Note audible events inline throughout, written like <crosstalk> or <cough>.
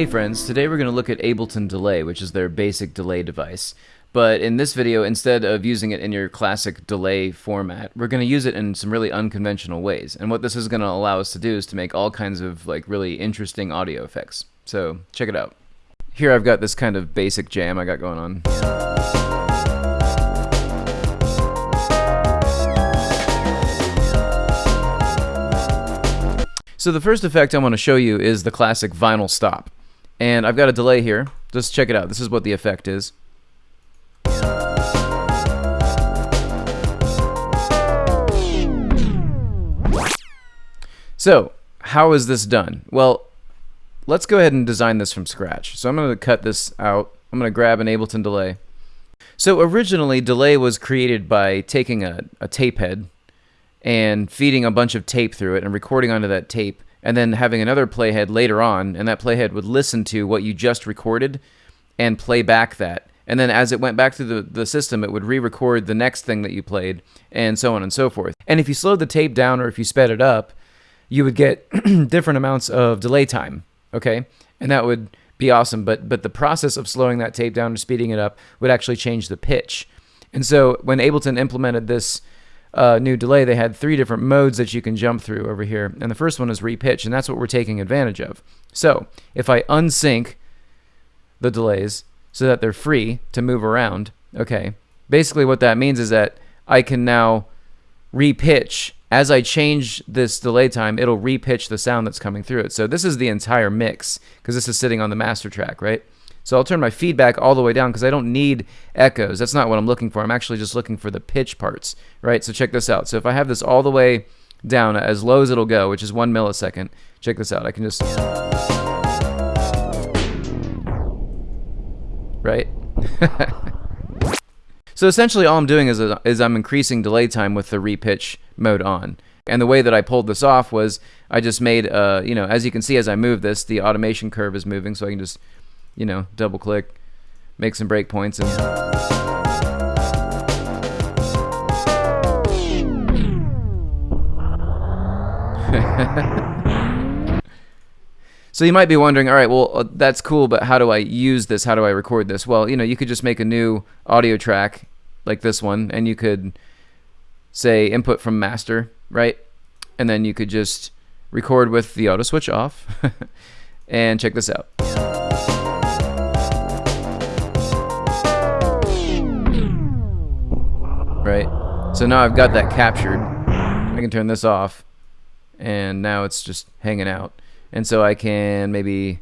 Hey friends, today we're going to look at Ableton Delay, which is their basic delay device. But in this video, instead of using it in your classic delay format, we're going to use it in some really unconventional ways. And what this is going to allow us to do is to make all kinds of like really interesting audio effects. So check it out. Here I've got this kind of basic jam I got going on. So the first effect I want to show you is the classic vinyl stop. And I've got a delay here. Just check it out. This is what the effect is. So, how is this done? Well, let's go ahead and design this from scratch. So I'm going to cut this out. I'm going to grab an Ableton delay. So originally, delay was created by taking a, a tape head and feeding a bunch of tape through it and recording onto that tape and then having another playhead later on and that playhead would listen to what you just recorded and play back that. And then as it went back to the, the system it would re-record the next thing that you played and so on and so forth. And if you slowed the tape down or if you sped it up you would get <clears throat> different amounts of delay time okay? And that would be awesome but but the process of slowing that tape down or speeding it up would actually change the pitch. And so when ableton implemented this uh, new delay, they had three different modes that you can jump through over here. And the first one is repitch, and that's what we're taking advantage of. So if I unsync the delays so that they're free to move around, okay, basically what that means is that I can now repitch. As I change this delay time, it'll repitch the sound that's coming through it. So this is the entire mix because this is sitting on the master track, right? So I'll turn my feedback all the way down because I don't need echoes. That's not what I'm looking for. I'm actually just looking for the pitch parts, right? So check this out. So if I have this all the way down as low as it'll go, which is one millisecond, check this out. I can just... Right? <laughs> so essentially all I'm doing is, is I'm increasing delay time with the repitch mode on. And the way that I pulled this off was I just made, uh, you know, as you can see as I move this, the automation curve is moving, so I can just you know, double click, make some breakpoints, and <laughs> so you might be wondering, all right, well, uh, that's cool, but how do I use this? How do I record this? Well, you know, you could just make a new audio track like this one, and you could say input from master, right? And then you could just record with the auto switch off. <laughs> and check this out. Right? So now I've got that captured. I can turn this off, and now it's just hanging out. And so I can maybe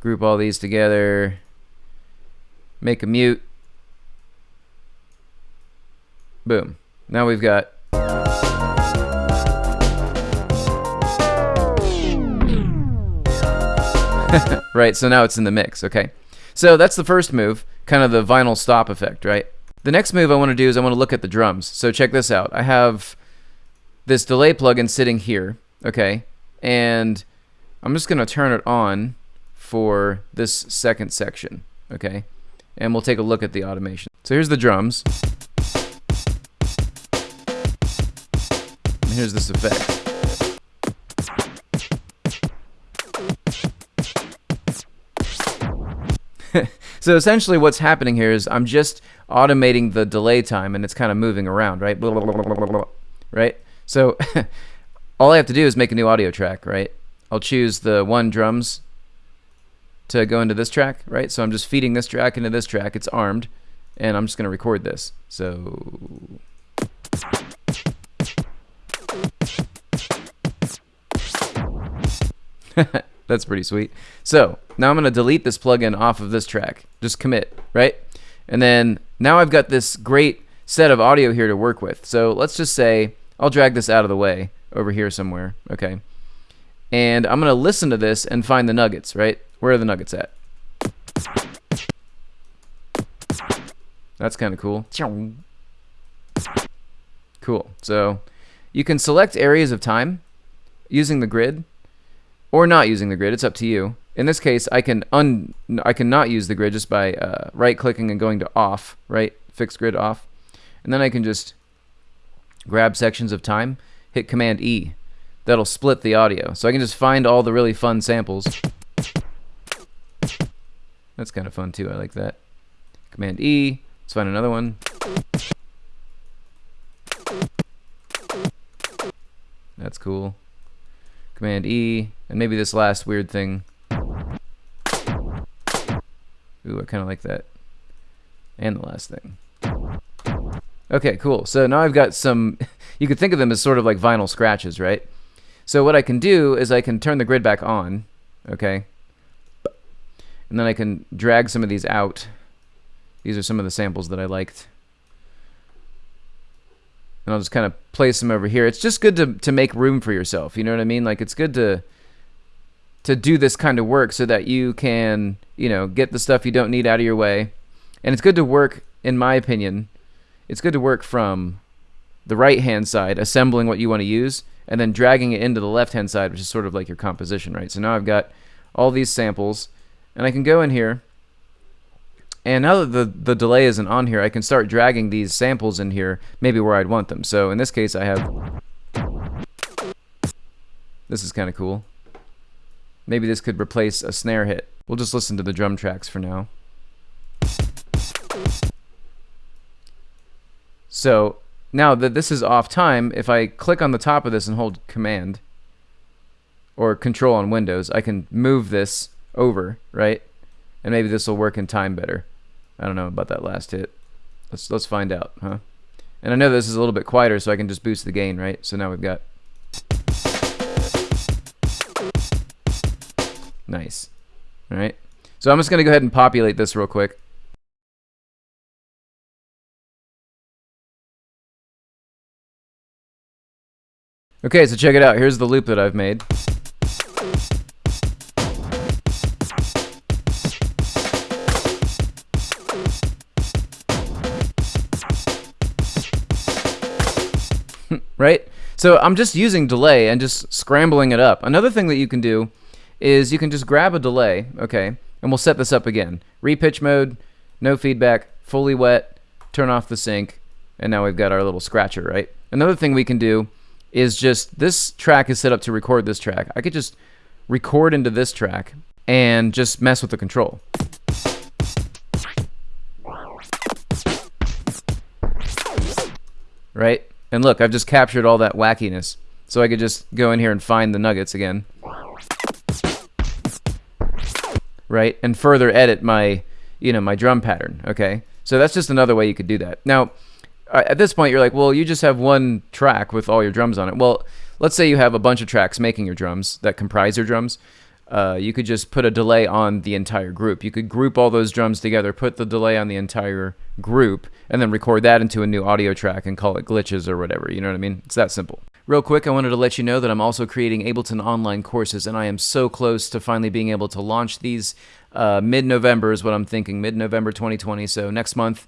group all these together, make a mute. Boom. Now we've got <laughs> right, so now it's in the mix, okay? So that's the first move, kind of the vinyl stop effect, right? The next move I want to do is I want to look at the drums. So check this out. I have this delay plugin sitting here, okay? And I'm just going to turn it on for this second section, okay? And we'll take a look at the automation. So here's the drums. And here's this effect. <laughs> so essentially what's happening here is I'm just automating the delay time and it's kind of moving around, right? Right? So <laughs> all I have to do is make a new audio track, right? I'll choose the one drums to go into this track, right? So I'm just feeding this track into this track. It's armed, and I'm just going to record this. So... <laughs> That's pretty sweet. So now I'm going to delete this plugin off of this track. Just commit, right? And then now I've got this great set of audio here to work with. So let's just say I'll drag this out of the way over here somewhere, okay? And I'm going to listen to this and find the nuggets, right? Where are the nuggets at? That's kind of cool. Cool. So you can select areas of time using the grid or not using the grid. It's up to you. In this case, I can un I can not use the grid just by uh, right clicking and going to off, right? Fixed grid off. And then I can just grab sections of time, hit command E. That'll split the audio. So I can just find all the really fun samples That's kind of fun too. I like that. Command E. Let's find another one. That's cool. Command E. And maybe this last weird thing. Ooh, I kind of like that. And the last thing. Okay, cool. So now I've got some, <laughs> you could think of them as sort of like vinyl scratches, right? So what I can do is I can turn the grid back on, okay? And then I can drag some of these out. These are some of the samples that I liked. And I'll just kind of place them over here. It's just good to, to make room for yourself. You know what I mean? Like it's good to to do this kind of work so that you can, you know, get the stuff you don't need out of your way. And it's good to work, in my opinion, it's good to work from the right hand side, assembling what you want to use, and then dragging it into the left hand side, which is sort of like your composition, right? So now I've got all these samples, and I can go in here, and now that the, the delay isn't on here, I can start dragging these samples in here, maybe where I'd want them. So in this case, I have... This is kind of cool. Maybe this could replace a snare hit. We'll just listen to the drum tracks for now. So now that this is off time, if I click on the top of this and hold Command or Control on Windows, I can move this over, right? And maybe this will work in time better. I don't know about that last hit. Let's let's find out, huh? And I know this is a little bit quieter, so I can just boost the gain, right? So now we've got Nice. All right. So I'm just going to go ahead and populate this real quick. Okay, so check it out. Here's the loop that I've made. Right? So I'm just using delay and just scrambling it up. Another thing that you can do is you can just grab a delay, okay, and we'll set this up again. Repitch mode, no feedback, fully wet, turn off the sync, and now we've got our little scratcher, right? Another thing we can do is just, this track is set up to record this track. I could just record into this track and just mess with the control. Right? And look, I've just captured all that wackiness. So I could just go in here and find the nuggets again. right? And further edit my, you know, my drum pattern, okay? So that's just another way you could do that. Now, at this point, you're like, well, you just have one track with all your drums on it. Well, let's say you have a bunch of tracks making your drums that comprise your drums. Uh, you could just put a delay on the entire group. You could group all those drums together, put the delay on the entire group, and then record that into a new audio track and call it glitches or whatever. You know what I mean? It's that simple. Real quick, I wanted to let you know that I'm also creating Ableton online courses, and I am so close to finally being able to launch these. Uh, Mid November is what I'm thinking, mid November 2020. So next month.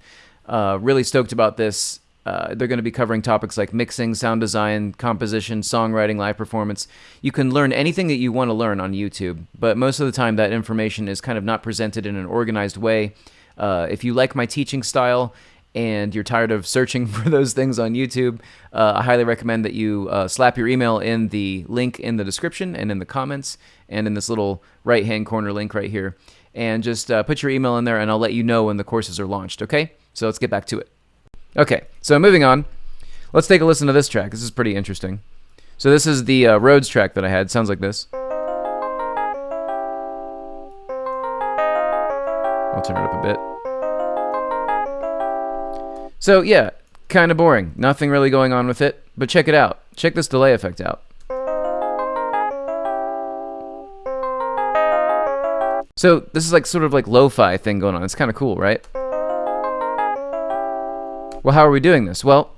Uh, really stoked about this. Uh, they're going to be covering topics like mixing, sound design, composition, songwriting, live performance. You can learn anything that you want to learn on YouTube, but most of the time that information is kind of not presented in an organized way. Uh, if you like my teaching style and you're tired of searching <laughs> for those things on YouTube, uh, I highly recommend that you uh, slap your email in the link in the description and in the comments and in this little right hand corner link right here. And just uh, put your email in there and I'll let you know when the courses are launched, okay? So let's get back to it. Okay, so moving on. Let's take a listen to this track. This is pretty interesting. So this is the uh, Rhodes track that I had. Sounds like this. I'll turn it up a bit. So yeah, kind of boring. Nothing really going on with it. But check it out. Check this delay effect out. So this is like sort of like lo-fi thing going on. It's kind of cool, right? Well, how are we doing this? Well,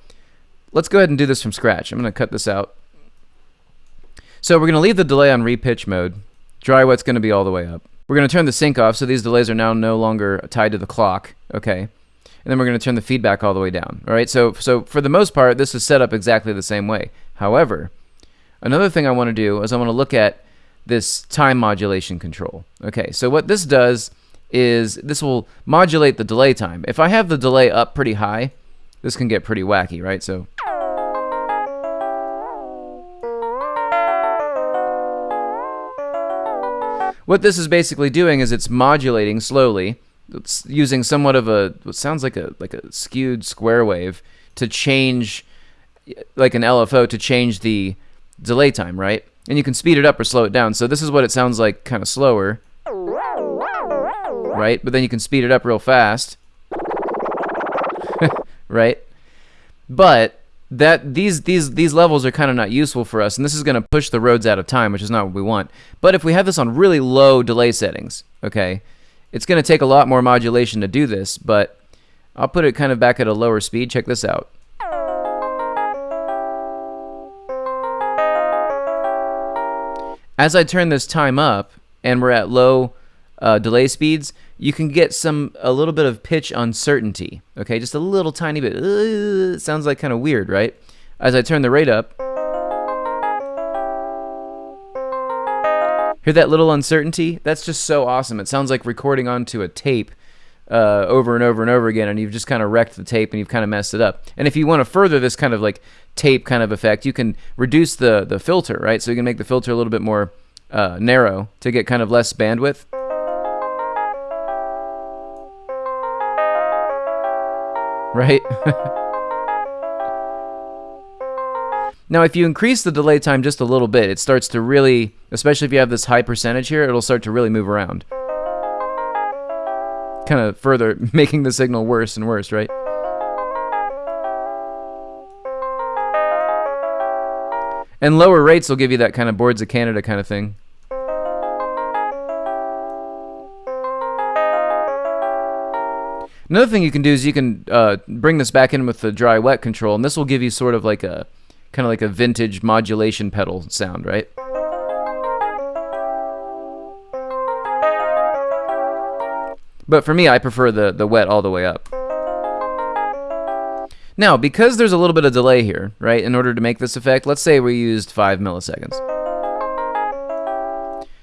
let's go ahead and do this from scratch. I'm going to cut this out. So we're going to leave the delay on repitch mode. Dry wet's going to be all the way up. We're going to turn the sync off so these delays are now no longer tied to the clock. Okay and then we're going to turn the feedback all the way down. All right, so so for the most part, this is set up exactly the same way. However, another thing I want to do is I want to look at this time modulation control. Okay, so what this does is this will modulate the delay time. If I have the delay up pretty high, this can get pretty wacky, right? So what this is basically doing is it's modulating slowly. It's using somewhat of a what sounds like a like a skewed square wave to change like an LFO to change the delay time, right? And you can speed it up or slow it down. So this is what it sounds like kind of slower. Right? But then you can speed it up real fast. Right? But that these these these levels are kind of not useful for us and this is going to push the Rhodes out of time, which is not what we want. But if we have this on really low delay settings, okay? It's going to take a lot more modulation to do this, but I'll put it kind of back at a lower speed. Check this out. As I turn this time up and we're at low uh, delay speeds, you can get some a little bit of pitch uncertainty. Okay, just a little tiny bit. Uh, sounds like kind of weird, right? As I turn the rate up, hear that little uncertainty? That's just so awesome. It sounds like recording onto a tape uh, over and over and over again, and you've just kind of wrecked the tape and you've kind of messed it up. And if you want to further this kind of like tape kind of effect, you can reduce the the filter, right? So you can make the filter a little bit more uh, narrow to get kind of less bandwidth. Right? now, if you increase the delay time just a little bit, it starts to really, especially if you have this high percentage here, it'll start to really move around. Kind of further <laughs> making the signal worse and worse, right? And lower rates will give you that kind of boards of Canada kind of thing. Another thing you can do is you can uh, bring this back in with the dry wet control, and this will give you sort of like a kind of like a vintage modulation pedal sound, right? But for me, I prefer the, the wet all the way up. Now, because there's a little bit of delay here, right, in order to make this effect, let's say we used 5 milliseconds.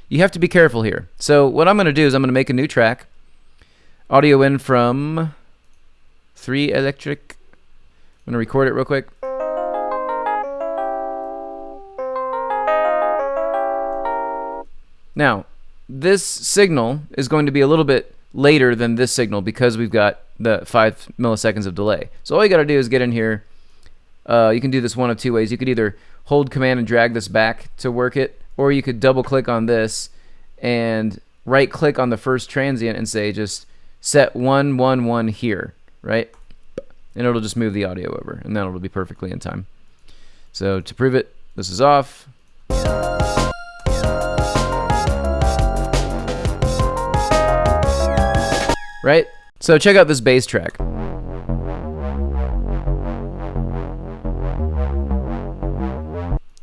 You have to be careful here. So what I'm going to do is I'm going to make a new track. Audio in from 3 Electric. I'm going to record it real quick. Now, this signal is going to be a little bit later than this signal because we've got the 5 milliseconds of delay. So all you got to do is get in here. Uh, you can do this one of two ways. You could either hold command and drag this back to work it, or you could double click on this and right click on the first transient and say just set 111 here, right? And it'll just move the audio over, and then it'll be perfectly in time. So to prove it, this is off. Right? So check out this bass track.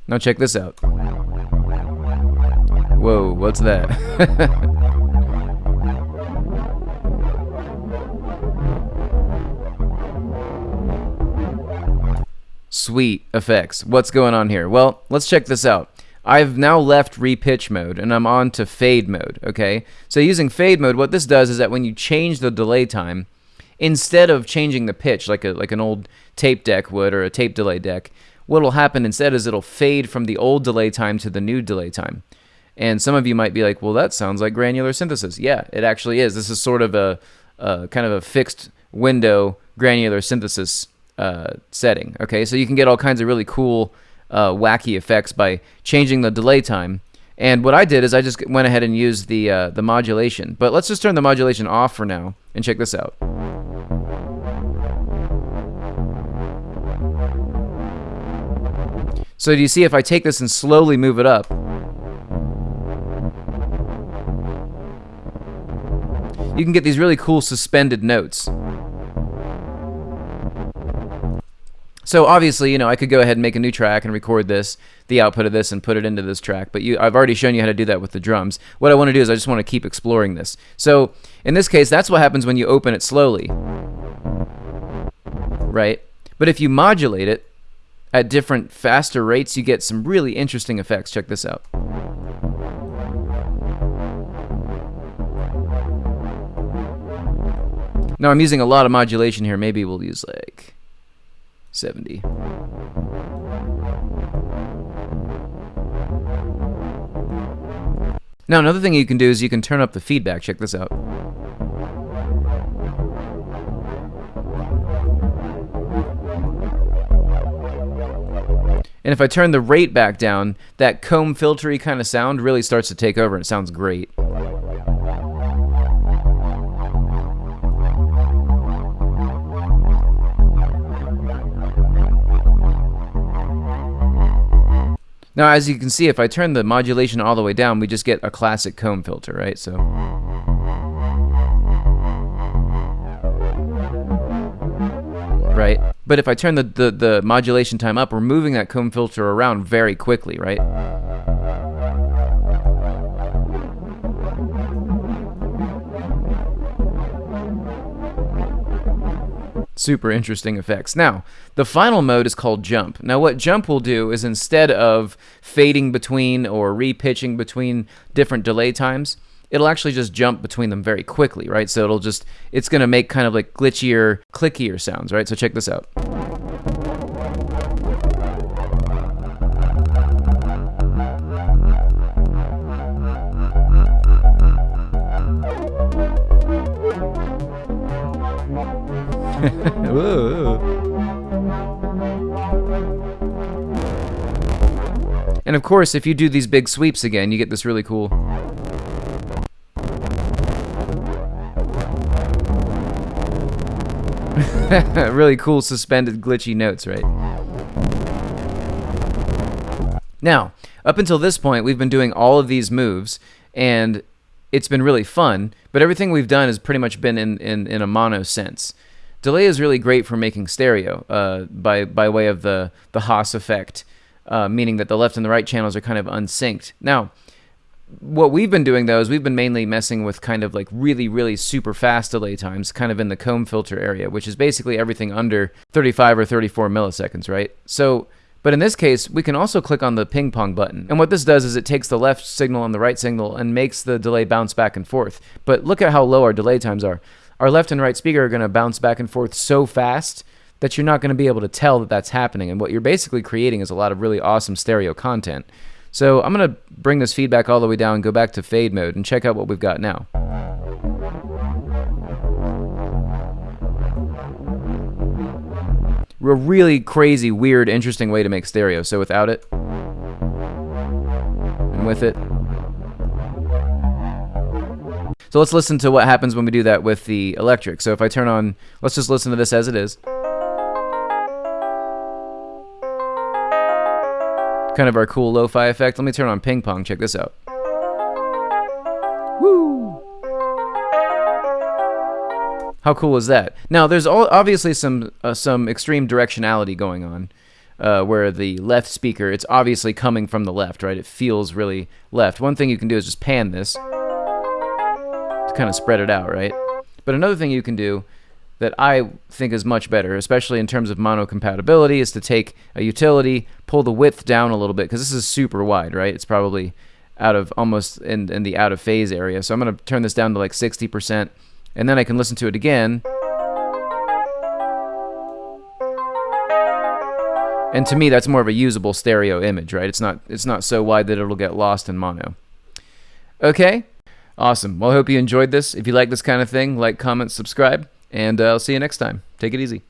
Now check this out. Whoa, what's that? <laughs> Sweet effects. What's going on here? Well, let's check this out. I've now left repitch mode and I'm on to fade mode, okay? So using fade mode, what this does is that when you change the delay time, instead of changing the pitch like a like an old tape deck would or a tape delay deck, what'll happen instead is it'll fade from the old delay time to the new delay time. And some of you might be like, well, that sounds like granular synthesis. Yeah, it actually is. This is sort of a, a kind of a fixed window granular synthesis uh, setting. Okay, so you can get all kinds of really cool uh, wacky effects by changing the delay time. And what I did is I just went ahead and used the uh, the modulation. But let's just turn the modulation off for now and check this out. So do you see if I take this and slowly move it up? You can get these really cool suspended notes. So obviously, you know, I could go ahead and make a new track and record this, the output of this, and put it into this track. But you, I've already shown you how to do that with the drums. What I want to do is I just want to keep exploring this. So in this case, that's what happens when you open it slowly, right? But if you modulate it at different faster rates, you get some really interesting effects. Check this out. Now I'm using a lot of modulation here. Maybe we'll use like 70. Now, another thing you can do is you can turn up the feedback. Check this out. And if I turn the rate back down, that comb filtery kind of sound really starts to take over and it sounds great. Now, as you can see, if I turn the modulation all the way down, we just get a classic comb filter, right? So. Right? But if I turn the, the, the modulation time up, we're moving that comb filter around very quickly, right? Super interesting effects. Now, the final mode is called jump. Now, what jump will do is instead of fading between or repitching between different delay times, it'll actually just jump between them very quickly, right? So it'll just, it's going to make kind of like glitchier, clickier sounds, right? So check this out. And of course, if you do these big sweeps again, you get this really cool. <laughs> really cool suspended glitchy notes, right? Now, up until this point, we've been doing all of these moves, and it's been really fun, but everything we've done has pretty much been in, in, in a mono sense. Delay is really great for making stereo uh, by by way of the the Haas effect, uh, meaning that the left and the right channels are kind of unsynced. Now, what we've been doing though is we've been mainly messing with kind of like really really super fast delay times, kind of in the comb filter area, which is basically everything under 35 or 34 milliseconds, right? So. But in this case, we can also click on the ping pong button. And what this does is it takes the left signal and the right signal and makes the delay bounce back and forth. But look at how low our delay times are our left and right speaker are going to bounce back and forth so fast that you're not going to be able to tell that that's happening. And what you're basically creating is a lot of really awesome stereo content. So I'm going to bring this feedback all the way down go back to fade mode and check out what we've got now. A really crazy, weird, interesting way to make stereo. So without it, and with it, so let's listen to what happens when we do that with the electric. So if I turn on, let's just listen to this as it is. Kind of our cool lo-fi effect. Let me turn on ping pong. Check this out. Woo! How cool is that? Now, there's all, obviously some uh, some extreme directionality going on, uh, where the left speaker, it's obviously coming from the left, right? It feels really left. One thing you can do is just pan this to kind of spread it out, right? But another thing you can do that I think is much better, especially in terms of mono compatibility, is to take a utility, pull the width down a little bit, because this is super wide, right? It's probably out of almost in, in the out of phase area. So I'm going to turn this down to like 60%, and then I can listen to it again. And to me, that's more of a usable stereo image, right? It's not it's not so wide that it'll get lost in mono. Okay, Awesome. Well, I hope you enjoyed this. If you like this kind of thing, like, comment, subscribe, and uh, I'll see you next time. Take it easy.